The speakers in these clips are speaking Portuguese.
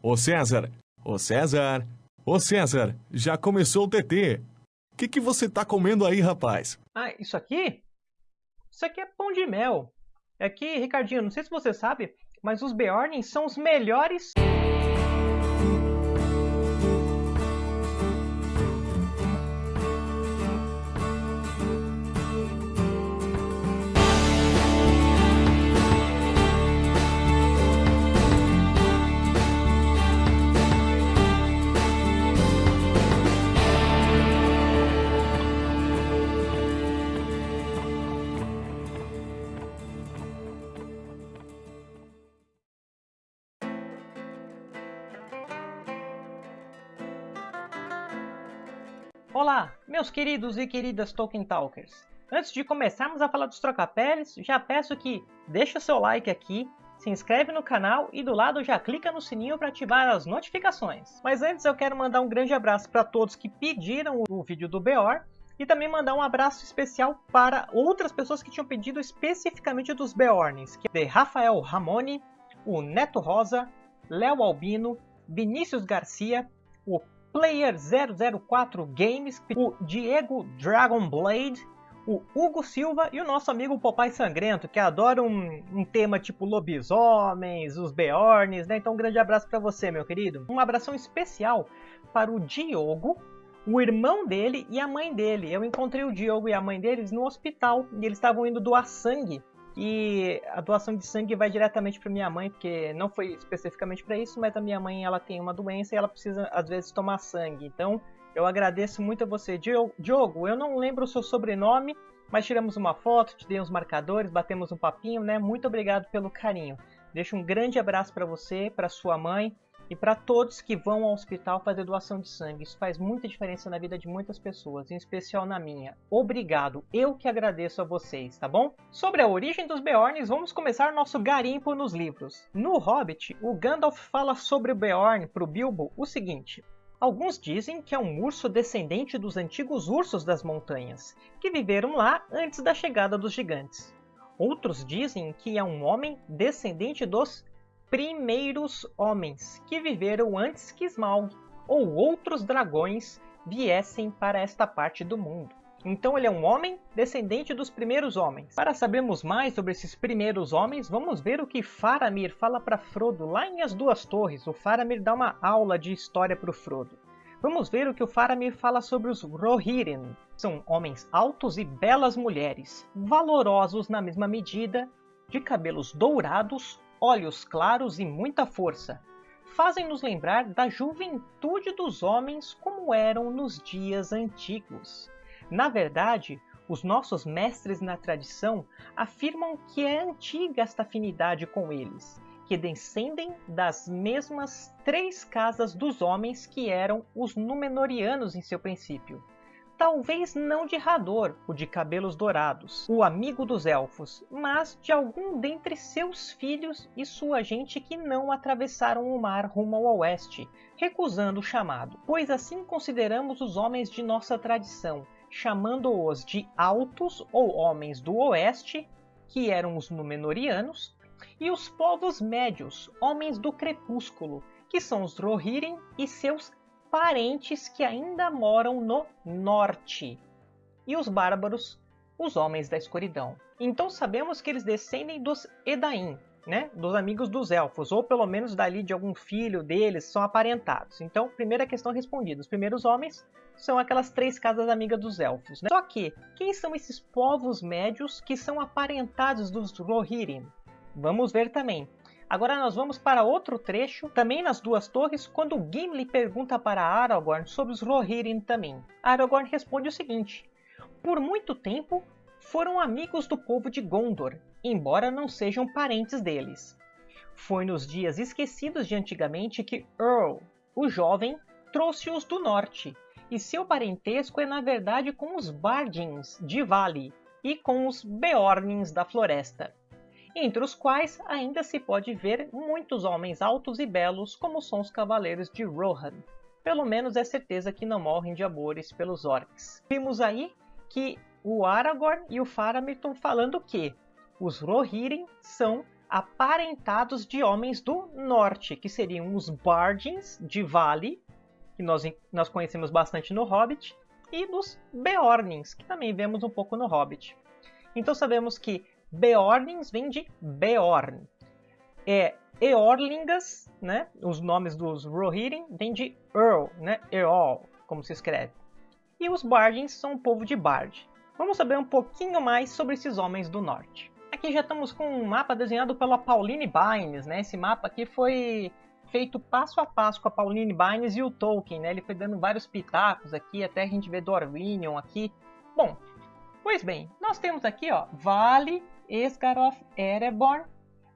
Ô César, ô César, ô César, já começou o TT. O que, que você tá comendo aí, rapaz? Ah, isso aqui? Isso aqui é pão de mel. É que, Ricardinho, não sei se você sabe, mas os Beornings são os melhores... Olá, meus queridos e queridas Tolkien Talkers. Antes de começarmos a falar dos trocapeles, já peço que deixe o seu like aqui, se inscreve no canal e do lado já clica no sininho para ativar as notificações. Mas antes eu quero mandar um grande abraço para todos que pediram o vídeo do Beor e também mandar um abraço especial para outras pessoas que tinham pedido especificamente dos Beorns, que é Rafael Ramone, o Neto Rosa, Léo Albino, Vinícius Garcia, o Player 004 Games, o Diego Dragonblade, o Hugo Silva e o nosso amigo Popai Sangrento, que adora um, um tema tipo lobisomens, os Beorns, né? Então um grande abraço para você, meu querido. Um abração especial para o Diogo, o irmão dele e a mãe dele. Eu encontrei o Diogo e a mãe deles no hospital e eles estavam indo doar sangue e a doação de sangue vai diretamente para minha mãe, porque não foi especificamente para isso, mas a minha mãe ela tem uma doença e ela precisa às vezes tomar sangue. Então, eu agradeço muito a você, Diogo. Eu não lembro o seu sobrenome, mas tiramos uma foto, te dei uns marcadores, batemos um papinho, né? Muito obrigado pelo carinho. Deixo um grande abraço para você, para sua mãe e para todos que vão ao hospital fazer doação de sangue. Isso faz muita diferença na vida de muitas pessoas, em especial na minha. Obrigado, eu que agradeço a vocês, tá bom? Sobre a origem dos Beorns, vamos começar nosso garimpo nos livros. No Hobbit, o Gandalf fala sobre o Beorn para o Bilbo o seguinte. Alguns dizem que é um urso descendente dos antigos ursos das montanhas, que viveram lá antes da chegada dos gigantes. Outros dizem que é um homem descendente dos primeiros homens que viveram antes que Smaug ou outros dragões viessem para esta parte do mundo. Então ele é um homem descendente dos primeiros homens. Para sabermos mais sobre esses primeiros homens, vamos ver o que Faramir fala para Frodo lá em As Duas Torres. O Faramir dá uma aula de história para o Frodo. Vamos ver o que o Faramir fala sobre os Rohirrim. São homens altos e belas mulheres, valorosos na mesma medida, de cabelos dourados, olhos claros e muita força, fazem nos lembrar da juventude dos homens como eram nos dias antigos. Na verdade, os nossos mestres na tradição afirmam que é antiga esta afinidade com eles, que descendem das mesmas três casas dos homens que eram os Númenóreanos em seu princípio talvez não de Hador, o de cabelos dourados, o amigo dos elfos, mas de algum dentre seus filhos e sua gente que não atravessaram o mar rumo ao oeste, recusando o chamado. Pois assim consideramos os homens de nossa tradição, chamando-os de altos ou homens do oeste, que eram os Númenóreanos, e os povos médios, homens do crepúsculo, que são os Rohirrim e seus parentes que ainda moram no norte, e os bárbaros, os homens da escuridão. Então sabemos que eles descendem dos Edain, né, dos amigos dos elfos, ou pelo menos dali de algum filho deles, são aparentados. Então, primeira questão respondida, os primeiros homens são aquelas três casas amigas dos elfos. Né? Só que, quem são esses povos médios que são aparentados dos Rohirrim? Vamos ver também. Agora nós vamos para outro trecho, também nas duas torres, quando Gimli pergunta para Aragorn sobre os Rohirrim também. Aragorn responde o seguinte, Por muito tempo foram amigos do povo de Gondor, embora não sejam parentes deles. Foi nos dias esquecidos de antigamente que Earl, o jovem, trouxe-os do norte, e seu parentesco é na verdade com os Bardins de Vale e com os Beornins da floresta entre os quais ainda se pode ver muitos homens altos e belos como são os cavaleiros de Rohan. Pelo menos é certeza que não morrem de amores pelos orcs. Vimos aí que o Aragorn e o Faramir estão falando que os Rohirrim são aparentados de homens do norte, que seriam os Bardins de Vale, que nós, nós conhecemos bastante no Hobbit, e dos Beornings, que também vemos um pouco no Hobbit. Então sabemos que Beornings vem de Beorn. É, Eorlingas, né, os nomes dos Rohirrim, vem de Earl, né, Eorl, como se escreve. E os Bardins são o povo de Bard. Vamos saber um pouquinho mais sobre esses homens do norte. Aqui já estamos com um mapa desenhado pela Pauline Bynes, né? Esse mapa aqui foi feito passo a passo com a Pauline Bynes e o Tolkien, né? Ele foi dando vários pitacos aqui, até a gente vê Dorwinion aqui. Bom, pois bem, nós temos aqui, ó, Vale, Esgaroth, Ereborn.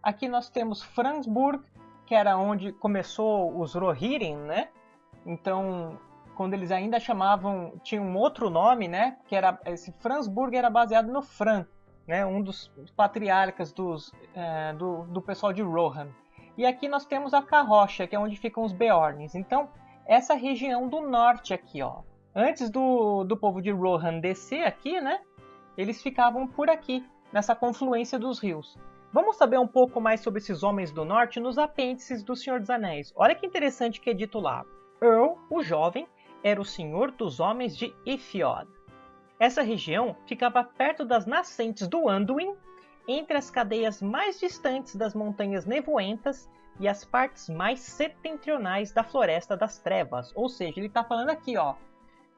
Aqui nós temos Fransburg, que era onde começou os Rohirrim, né? Então, quando eles ainda chamavam, tinha um outro nome, né? Que era esse Fransburg era baseado no Fran, né? Um dos patriarcas dos, é, do, do pessoal de Rohan. E aqui nós temos a Carrocha, que é onde ficam os Beorns. Então, essa região do norte aqui, ó. Antes do, do povo de Rohan descer aqui, né? Eles ficavam por aqui, nessa confluência dos rios. Vamos saber um pouco mais sobre esses homens do norte nos apêndices do Senhor dos Anéis. Olha que interessante que é dito lá. Earl, o jovem, era o senhor dos homens de Ithiod. Essa região ficava perto das nascentes do Anduin, entre as cadeias mais distantes das montanhas nevoentas e as partes mais setentrionais da Floresta das Trevas. Ou seja, ele está falando aqui, ó,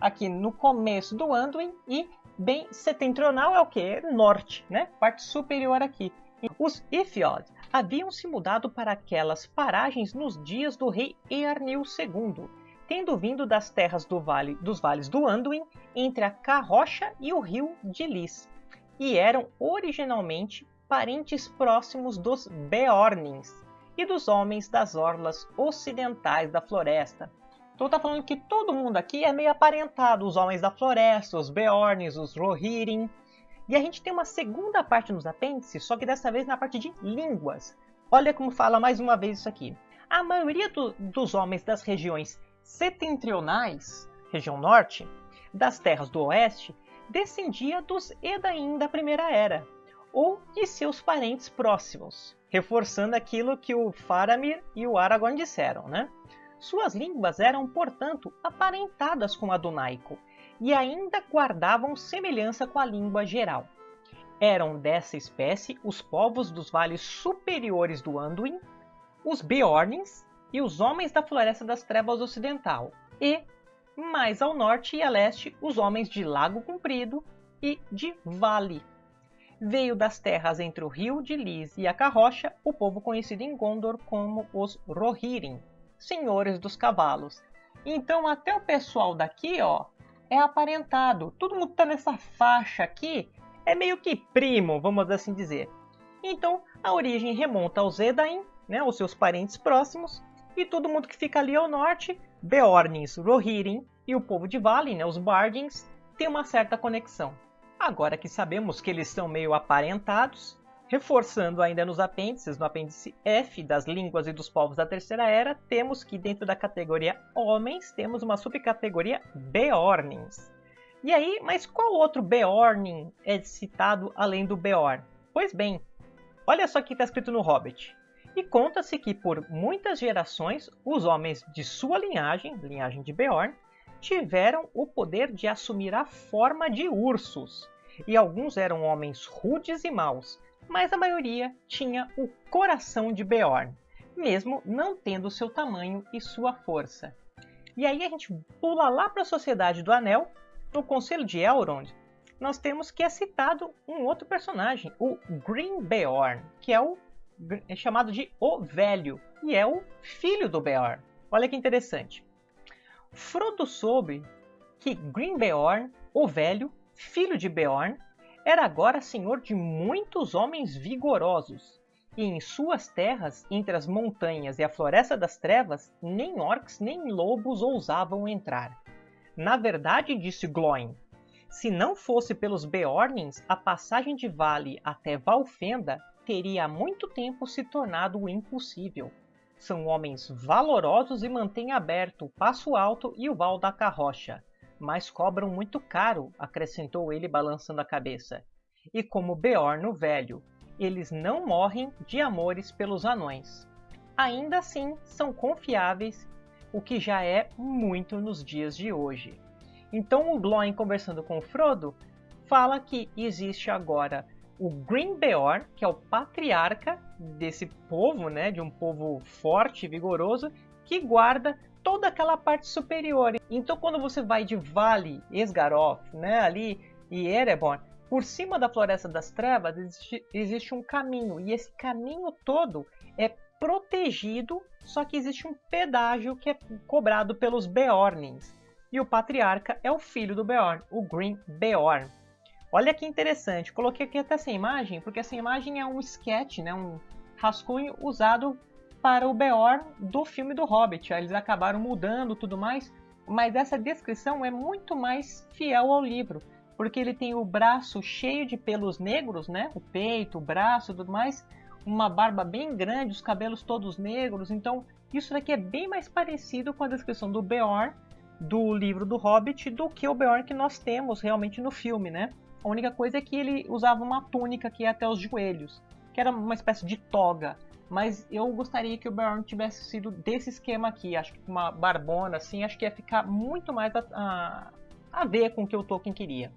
aqui no começo do Anduin e bem setentrional é o que? Norte, né? Parte superior aqui. Os Ithiod haviam se mudado para aquelas paragens nos dias do rei Earnil II tendo vindo das terras do vale, dos vales do Anduin, entre a Carrocha e o rio de Lis, e eram originalmente parentes próximos dos Beornins e dos homens das orlas ocidentais da floresta. Então tá falando que todo mundo aqui é meio aparentado, os homens da floresta, os Beornins, os Rohirrim. E a gente tem uma segunda parte nos apêndices, só que dessa vez na parte de línguas. Olha como fala mais uma vez isso aqui. A maioria do, dos homens das regiões setentrionais, região norte, das terras do oeste, descendia dos Edain da Primeira Era, ou de seus parentes próximos, reforçando aquilo que o Faramir e o Aragorn disseram, né? Suas línguas eram, portanto, aparentadas com a do Naico, e ainda guardavam semelhança com a língua geral. Eram dessa espécie os povos dos vales superiores do Anduin, os Beornins e os homens da Floresta das Trevas Ocidental, e, mais ao norte e a leste, os homens de Lago Comprido e de Vale. Veio das terras entre o rio de Lis e a Carrocha o povo conhecido em Gondor como os Rohirrim, senhores dos cavalos. Então até o pessoal daqui, ó, é aparentado. Todo mundo tá nessa faixa aqui, é meio que primo, vamos assim dizer. Então a origem remonta aos Edain, né, os seus parentes próximos, e todo mundo que fica ali ao norte, Beornins, Rohirrim e o povo de Vale, né, os Bardins, tem uma certa conexão. Agora que sabemos que eles são meio aparentados, reforçando ainda nos apêndices, no apêndice F das línguas e dos povos da Terceira Era, temos que dentro da categoria Homens temos uma subcategoria Beornins. E aí, mas qual outro Beornin é citado além do Beorn? Pois bem, olha só o que está escrito no Hobbit. E conta-se que por muitas gerações os homens de sua linhagem, linhagem de Beorn, tiveram o poder de assumir a forma de ursos. E alguns eram homens rudes e maus, mas a maioria tinha o coração de Beorn, mesmo não tendo seu tamanho e sua força. E aí a gente pula lá para a Sociedade do Anel, no Conselho de Elrond, nós temos que é citado um outro personagem, o Green Beorn, que é o é chamado de O Velho e é o filho do Beorn. Olha que interessante. Frodo soube que Green Beorn, o Velho, filho de Beorn, era agora senhor de muitos homens vigorosos, e em suas terras, entre as montanhas e a floresta das trevas, nem orcs nem lobos ousavam entrar. Na verdade, disse Glóin, se não fosse pelos Beornins, a passagem de vale até Valfenda teria há muito tempo se tornado impossível. São homens valorosos e mantêm aberto o Passo Alto e o Val da Carrocha, mas cobram muito caro, acrescentou ele balançando a cabeça. E como Beorn o Velho eles não morrem de amores pelos anões. Ainda assim, são confiáveis, o que já é muito nos dias de hoje. Então o Glóin, conversando com Frodo, fala que existe agora o Green Beorn, que é o patriarca desse povo, né, de um povo forte e vigoroso, que guarda toda aquela parte superior. Então quando você vai de Vale Esgaroth, né, ali e Erebor, por cima da Floresta das Trevas existe, existe um caminho e esse caminho todo é protegido, só que existe um pedágio que é cobrado pelos Beornings. E o patriarca é o filho do Beorn, o Green Beorn. Olha que interessante, coloquei aqui até essa imagem, porque essa imagem é um sketch, né, um rascunho usado para o Beorn do filme do Hobbit. Eles acabaram mudando tudo mais, mas essa descrição é muito mais fiel ao livro, porque ele tem o braço cheio de pelos negros, né, o peito, o braço, tudo mais, uma barba bem grande, os cabelos todos negros. Então, isso daqui é bem mais parecido com a descrição do Beorn do livro do Hobbit do que o Beorn que nós temos realmente no filme, né? A única coisa é que ele usava uma túnica que ia até os joelhos, que era uma espécie de toga. Mas eu gostaria que o Beorn tivesse sido desse esquema aqui. Acho que uma barbona assim, acho que ia ficar muito mais a, a, a ver com o que o Tolkien queria.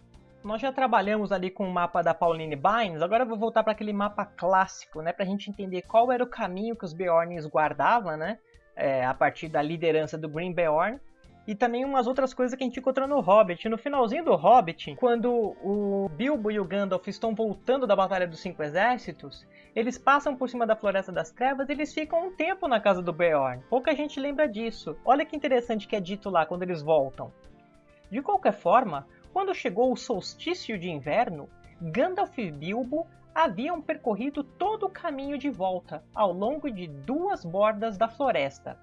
Nós já trabalhamos ali com o mapa da Pauline Bynes, agora eu vou voltar para aquele mapa clássico, né, para a gente entender qual era o caminho que os Beorns guardavam, né, é, a partir da liderança do Green Beorn, e também umas outras coisas que a gente encontrou no Hobbit. No finalzinho do Hobbit, quando o Bilbo e o Gandalf estão voltando da Batalha dos Cinco Exércitos, eles passam por cima da Floresta das Trevas e eles ficam um tempo na casa do Beorn. Pouca gente lembra disso. Olha que interessante que é dito lá quando eles voltam. De qualquer forma, quando chegou o solstício de inverno, Gandalf e Bilbo haviam percorrido todo o caminho de volta ao longo de duas bordas da floresta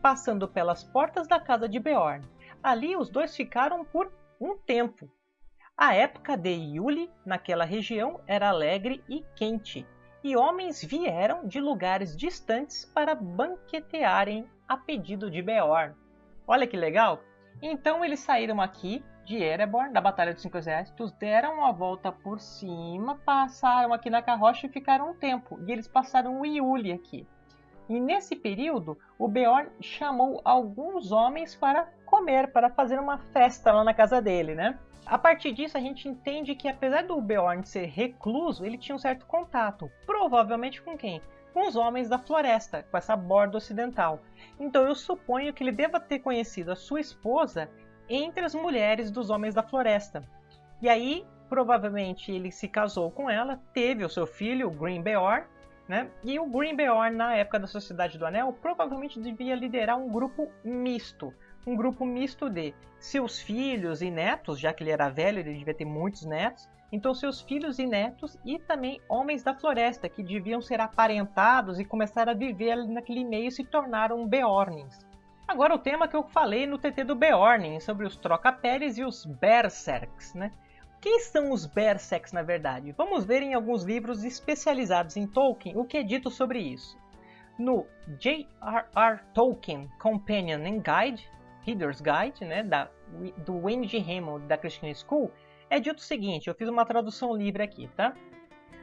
passando pelas portas da casa de Beorn. Ali os dois ficaram por um tempo. A época de Yuli naquela região era alegre e quente, e homens vieram de lugares distantes para banquetearem a pedido de Beorn. Olha que legal! Então eles saíram aqui de Ereborn, da Batalha dos Cinco Exércitos, deram a volta por cima, passaram aqui na carroça e ficaram um tempo. E eles passaram o Yuli aqui. E nesse período, o Beorn chamou alguns homens para comer, para fazer uma festa lá na casa dele, né? A partir disso, a gente entende que apesar do Beorn ser recluso, ele tinha um certo contato. Provavelmente com quem? Com os homens da floresta, com essa borda ocidental. Então eu suponho que ele deva ter conhecido a sua esposa entre as mulheres dos homens da floresta. E aí, provavelmente, ele se casou com ela, teve o seu filho, o Green Beorn, né? E o Green Beorn, na época da Sociedade do Anel, provavelmente devia liderar um grupo misto. Um grupo misto de seus filhos e netos, já que ele era velho, ele devia ter muitos netos. Então, seus filhos e netos e também homens da floresta, que deviam ser aparentados e começar a viver naquele meio e se tornaram Beornings. Agora, o tema que eu falei no TT do Beorning, sobre os troca-peles e os Berserks, né? Quem são os Berserks na verdade? Vamos ver em alguns livros especializados em Tolkien o que é dito sobre isso. No J.R.R. Tolkien Companion and Guide, Reader's Guide, né, da, do G. Hammond da Christian School, é dito o seguinte, eu fiz uma tradução livre aqui, tá?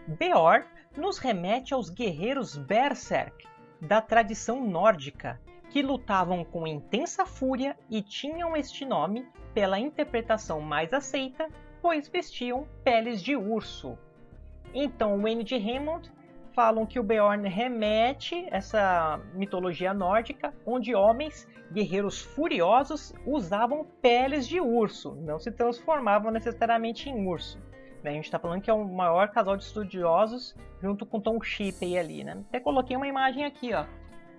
Beor nos remete aos guerreiros Berserk, da tradição nórdica, que lutavam com intensa fúria e tinham este nome pela interpretação mais aceita pois vestiam peles de urso. Então, Wayne de Hammond falam que o Beorn remete essa mitologia nórdica, onde homens, guerreiros furiosos, usavam peles de urso, não se transformavam necessariamente em urso. A gente está falando que é o maior casal de estudiosos, junto com Tom Shippey ali, né? Até coloquei uma imagem aqui, ó,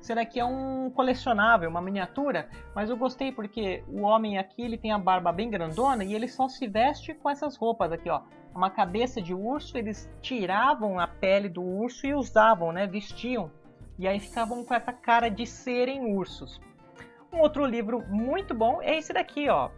será que é um colecionável, uma miniatura, mas eu gostei porque o homem aqui ele tem a barba bem grandona e ele só se veste com essas roupas aqui, ó. Uma cabeça de urso, eles tiravam a pele do urso e usavam, né, vestiam. E aí ficavam com essa cara de serem ursos. Um outro livro muito bom é esse daqui, ó.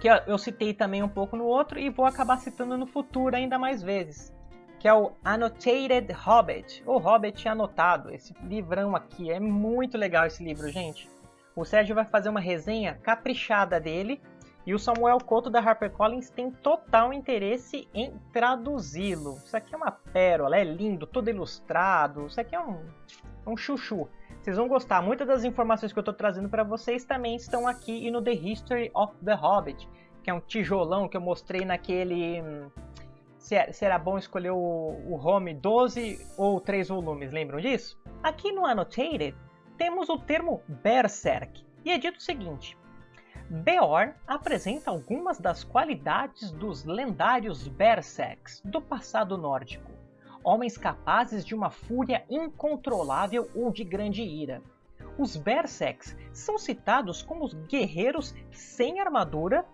Que eu citei também um pouco no outro e vou acabar citando no futuro ainda mais vezes que é o Annotated Hobbit, o Hobbit anotado. Esse livrão aqui é muito legal esse livro, gente. O Sérgio vai fazer uma resenha caprichada dele E o Samuel Couto da HarperCollins tem total interesse em traduzi-lo. Isso aqui é uma pérola, é lindo, todo ilustrado. Isso aqui é um, um chuchu. Vocês vão gostar. Muitas das informações que eu estou trazendo para vocês também estão aqui e no The History of the Hobbit, que é um tijolão que eu mostrei naquele. Se, é, era bom escolher o, o home 12 ou 3 volumes, lembram disso? Aqui no Annotated temos o termo Berserk, e é dito o seguinte: Beorn apresenta algumas das qualidades dos lendários Berserks do passado nórdico homens capazes de uma fúria incontrolável ou de grande ira. Os Berserks são citados como guerreiros sem armadura,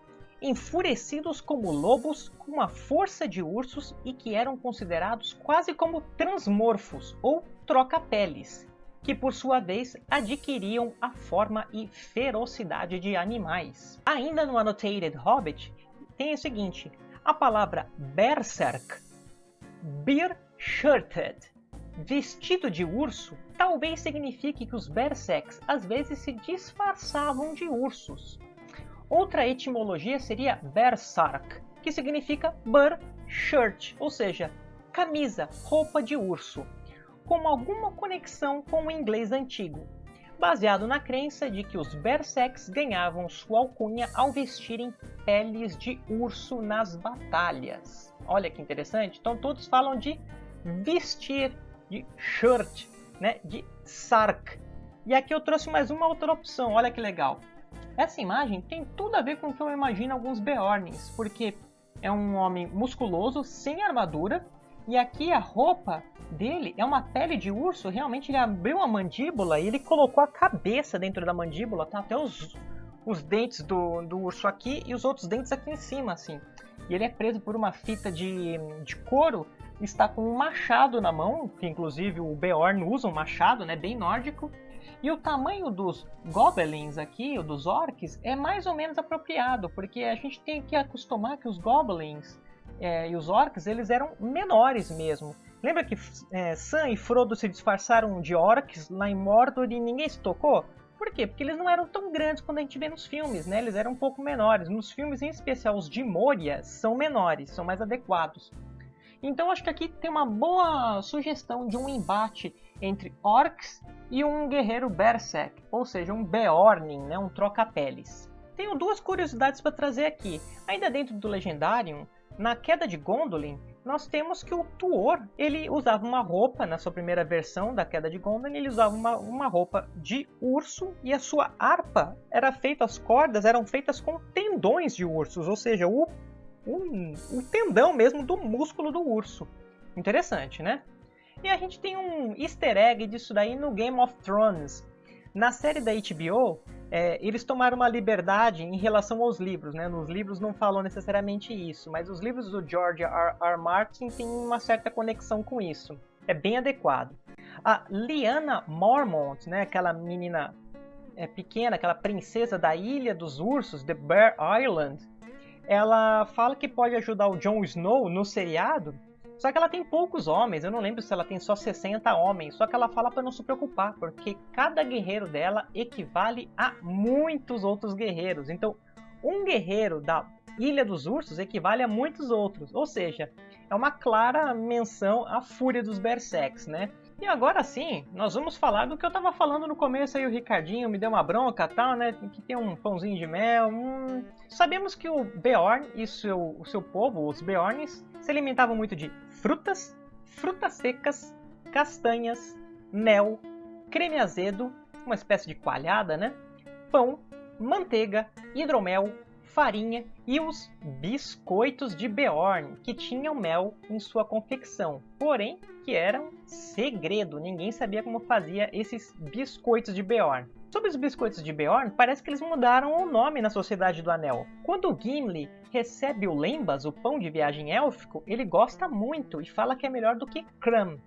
enfurecidos como lobos com a força de ursos e que eram considerados quase como transmorfos ou troca-peles, que por sua vez adquiriam a forma e ferocidade de animais. Ainda no Annotated Hobbit tem o seguinte: a palavra Berserk, Bir Shirted. Vestido de urso talvez signifique que os Berserks às vezes se disfarçavam de ursos. Outra etimologia seria Bersark, que significa Bur Shirt, ou seja, camisa, roupa de urso, com alguma conexão com o inglês antigo, baseado na crença de que os Berserks ganhavam sua alcunha ao vestirem peles de urso nas batalhas. Olha que interessante. Então todos falam de vestir, de shirt, né, de sark. E aqui eu trouxe mais uma outra opção, olha que legal. Essa imagem tem tudo a ver com o que eu imagino alguns Beornings, porque é um homem musculoso, sem armadura, e aqui a roupa dele é uma pele de urso, realmente ele abriu a mandíbula e ele colocou a cabeça dentro da mandíbula, tá? Até os, os dentes do, do urso aqui e os outros dentes aqui em cima, assim. E ele é preso por uma fita de, de couro está com um machado na mão, que inclusive o Beorn usa um machado, né, bem nórdico. E o tamanho dos goblins aqui, ou dos orcs, é mais ou menos apropriado, porque a gente tem que acostumar que os goblins é, e os orcs eles eram menores mesmo. Lembra que é, Sam e Frodo se disfarçaram de orcs lá em Mordor e ninguém se tocou? Por quê? Porque eles não eram tão grandes quando a gente vê nos filmes, né? Eles eram um pouco menores. Nos filmes, em especial os de Moria, são menores, são mais adequados. Então acho que aqui tem uma boa sugestão de um embate entre orcs e um guerreiro berserk, ou seja, um Beorning, né, um troca-peles. Tenho duas curiosidades para trazer aqui. Ainda dentro do Legendarium, na queda de Gondolin, nós temos que o Tuor ele usava uma roupa, na sua primeira versão da queda de Gondolin, ele usava uma, uma roupa de urso e a sua harpa era feita, as cordas eram feitas com tendões de ursos, ou seja, o um tendão mesmo do músculo do urso. Interessante, né? E a gente tem um easter egg disso daí no Game of Thrones. Na série da HBO, é, eles tomaram uma liberdade em relação aos livros, né? Nos livros não falam necessariamente isso, mas os livros do George R. R. Martin têm uma certa conexão com isso. É bem adequado. A Lyanna Mormont, né? Aquela menina é, pequena, aquela princesa da Ilha dos Ursos, The Bear Island, ela fala que pode ajudar o Jon Snow no seriado, só que ela tem poucos homens, eu não lembro se ela tem só 60 homens, só que ela fala para não se preocupar, porque cada guerreiro dela equivale a muitos outros guerreiros. Então, um guerreiro da Ilha dos Ursos equivale a muitos outros, ou seja, é uma clara menção à fúria dos Berserks, né? E agora sim, nós vamos falar do que eu estava falando no começo aí, o Ricardinho me deu uma bronca tal, né? Que tem um pãozinho de mel. Hum... Sabemos que o Beorn e seu, o seu povo, os Beorns, se alimentavam muito de frutas, frutas secas, castanhas, mel, creme azedo, uma espécie de coalhada, né? Pão, manteiga, hidromel, farinha e os biscoitos de Beorn, que tinham mel em sua confecção, porém que eram segredo, ninguém sabia como fazia esses biscoitos de Beorn. Sobre os biscoitos de Beorn, parece que eles mudaram o nome na Sociedade do Anel. Quando Gimli recebe o Lembas, o pão de viagem élfico, ele gosta muito e fala que é melhor do que Cram.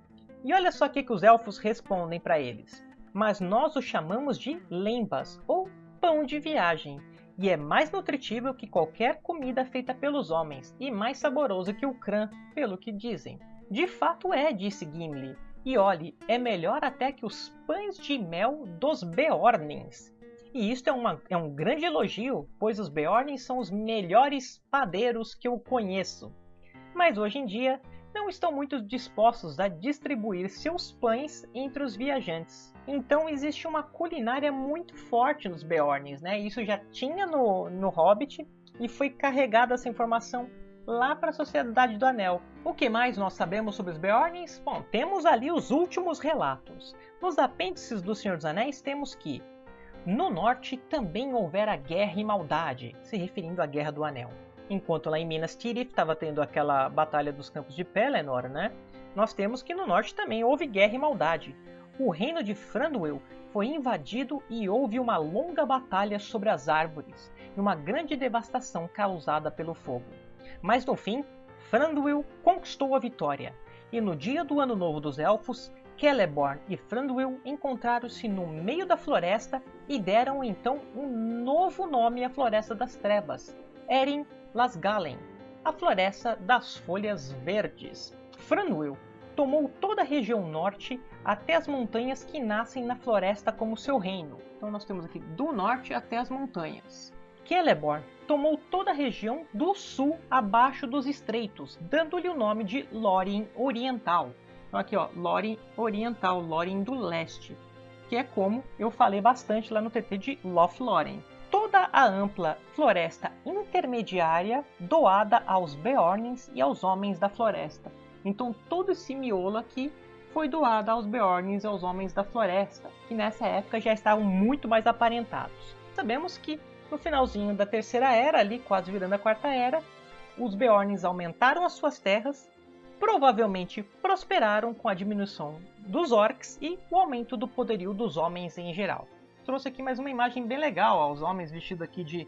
E olha só o que os elfos respondem para eles. Mas nós o chamamos de Lembas, ou pão de viagem e é mais nutritivo que qualquer comida feita pelos homens, e mais saboroso que o crã, pelo que dizem. De fato é, disse Gimli, e olhe, é melhor até que os pães de mel dos Beornings. E isto é, uma, é um grande elogio, pois os Beorns são os melhores padeiros que eu conheço. Mas hoje em dia não estão muito dispostos a distribuir seus pães entre os viajantes. Então existe uma culinária muito forte nos Beorns, né? Isso já tinha no, no Hobbit e foi carregada essa informação lá para a Sociedade do Anel. O que mais nós sabemos sobre os Beorns? Bom, temos ali os últimos relatos. Nos apêndices do Senhor dos Anéis temos que no norte também houvera guerra e maldade, se referindo à Guerra do Anel. Enquanto lá em Minas Tirith estava tendo aquela batalha dos campos de Pelennor, né? Nós temos que no norte também houve guerra e maldade. O reino de Franduil foi invadido e houve uma longa batalha sobre as árvores e uma grande devastação causada pelo fogo. Mas no fim, Thranduil conquistou a vitória, e no dia do Ano Novo dos Elfos, Celeborn e Thranduil encontraram-se no meio da floresta e deram então um novo nome à Floresta das Trevas, Erin Lasgalen, a Floresta das Folhas Verdes. Thranduil tomou toda a região norte até as montanhas que nascem na floresta como seu reino. Então nós temos aqui do norte até as montanhas. Celeborn tomou toda a região do sul abaixo dos estreitos, dando-lhe o nome de Lórien Oriental. Então aqui ó, Lórien Oriental, Lórien do Leste, que é como eu falei bastante lá no TT de Lothlórien. Toda a ampla floresta intermediária doada aos Beornins e aos Homens da Floresta. Então todo esse miolo aqui foi doado aos Beornins e aos Homens da Floresta, que nessa época já estavam muito mais aparentados. Sabemos que no finalzinho da Terceira Era, ali quase virando a Quarta Era, os Beorns aumentaram as suas terras, provavelmente prosperaram com a diminuição dos orcs e o aumento do poderio dos homens em geral. Trouxe aqui mais uma imagem bem legal, ó, os homens vestidos aqui de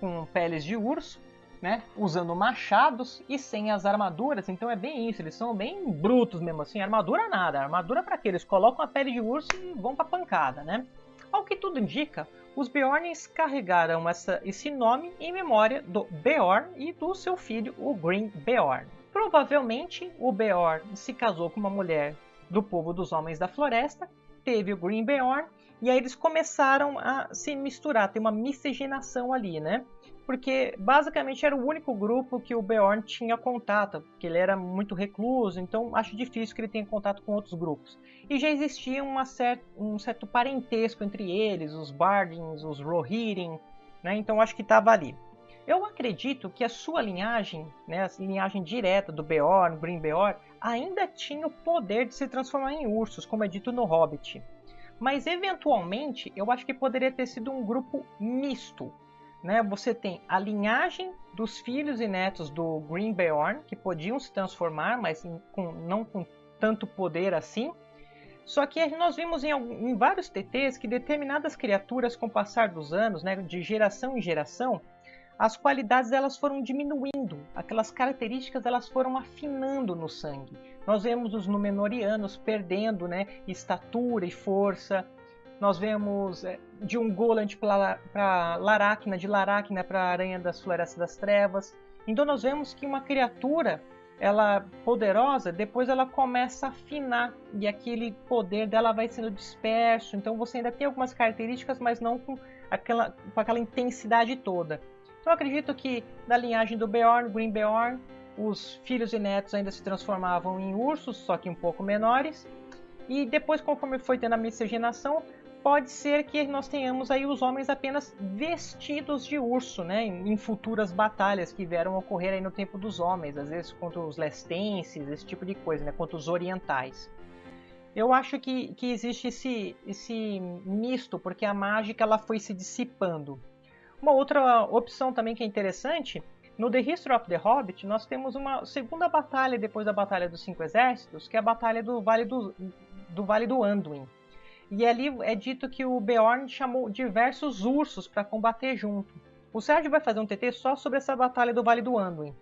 com peles de urso, né, usando machados e sem as armaduras, então é bem isso, eles são bem brutos mesmo assim, armadura nada, armadura para quê? Eles colocam a pele de urso e vão para pancada, né? Ao que tudo indica, os Beorns carregaram essa, esse nome em memória do Beorn e do seu filho, o Green Beorn. Provavelmente, o Beorn se casou com uma mulher do povo dos Homens da Floresta, teve o Green Beorn, e aí eles começaram a se misturar, tem uma miscigenação ali, né? porque basicamente era o único grupo que o Beorn tinha contato, porque ele era muito recluso, então acho difícil que ele tenha contato com outros grupos. E já existia cer um certo parentesco entre eles, os Bardins, os Rohirrim, né? então acho que estava ali. Eu acredito que a sua linhagem, né, a linhagem direta do Beorn, Green Beorn, ainda tinha o poder de se transformar em ursos, como é dito no Hobbit. Mas eventualmente eu acho que poderia ter sido um grupo misto, né, você tem a linhagem dos filhos e netos do Green Beorn, que podiam se transformar, mas com, não com tanto poder assim. Só que nós vimos em, em, vários TTs que determinadas criaturas, com o passar dos anos, né, de geração em geração, as qualidades elas foram diminuindo, aquelas características elas foram afinando no sangue. Nós vemos os Númenóreanos perdendo né, estatura e força, nós vemos é, de um Goland para Laracna, de Laracna para Aranha das Florestas das Trevas. Então nós vemos que uma criatura, ela poderosa, depois ela começa a afinar e aquele poder dela vai sendo disperso. Então você ainda tem algumas características, mas não com aquela, com aquela intensidade toda. Então eu acredito que na linhagem do Beorn, Green Beorn, os filhos e netos ainda se transformavam em ursos, só que um pouco menores. E depois, conforme foi tendo a miscigenação, pode ser que nós tenhamos aí os homens apenas vestidos de urso, né, em futuras batalhas que vieram ocorrer aí no tempo dos homens, às vezes contra os lestenses, esse tipo de coisa, né, contra os orientais. Eu acho que, que existe esse, esse misto, porque a mágica ela foi se dissipando. Uma outra opção também que é interessante, no The History of the Hobbit, nós temos uma segunda batalha depois da Batalha dos Cinco Exércitos, que é a Batalha do Vale do, do, vale do Anduin. E ali é dito que o Beorn chamou diversos ursos para combater junto. O Sérgio vai fazer um TT só sobre essa batalha do Vale do Anduin.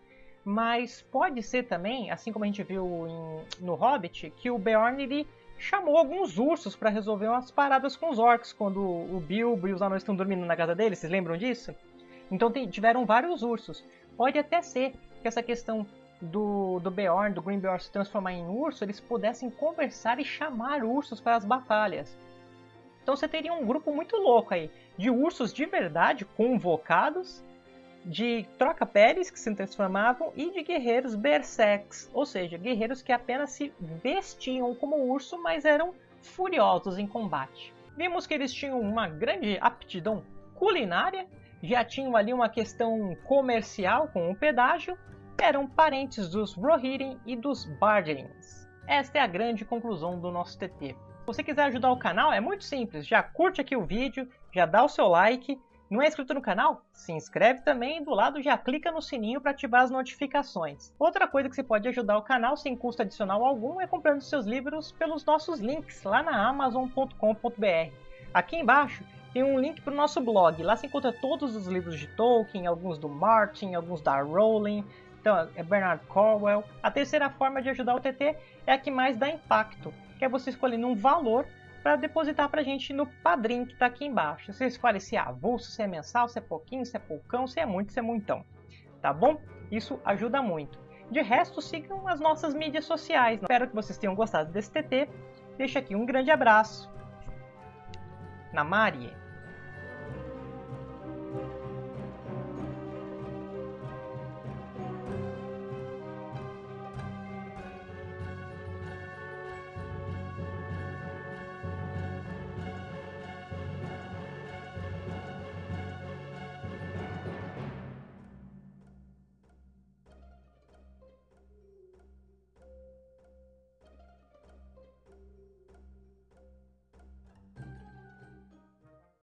Mas pode ser também, assim como a gente viu em, no Hobbit, que o Beorn ele chamou alguns ursos para resolver umas paradas com os orcs quando o Bilbo e os anões estão dormindo na casa dele. Vocês lembram disso? Então tiveram vários ursos. Pode até ser que essa questão do, do Beorn, do Green Beorn se transformar em urso, eles pudessem conversar e chamar ursos para as batalhas. Então você teria um grupo muito louco aí, de ursos de verdade convocados, de troca-peles que se transformavam e de guerreiros berserks, ou seja, guerreiros que apenas se vestiam como urso, mas eram furiosos em combate. Vimos que eles tinham uma grande aptidão culinária, já tinham ali uma questão comercial com o pedágio, eram parentes dos Rohirrim e dos Bardrins. Esta é a grande conclusão do nosso TT. Se você quiser ajudar o canal, é muito simples. Já curte aqui o vídeo, já dá o seu like. Não é inscrito no canal? Se inscreve também e do lado já clica no sininho para ativar as notificações. Outra coisa que você pode ajudar o canal sem custo adicional algum é comprando seus livros pelos nossos links lá na amazon.com.br. Aqui embaixo tem um link para o nosso blog. Lá você encontra todos os livros de Tolkien, alguns do Martin, alguns da Rowling, então é Bernard Cornwell. A terceira forma de ajudar o TT é a que mais dá impacto que é você escolhendo um valor para depositar para a gente no padrinho que está aqui embaixo. Você escolhe se é avulso, se é mensal, se é pouquinho, se é poucão, se é muito, se é muitão. Tá bom? Isso ajuda muito. De resto, sigam as nossas mídias sociais. Espero que vocês tenham gostado desse TT. Deixo aqui um grande abraço. Na Marie.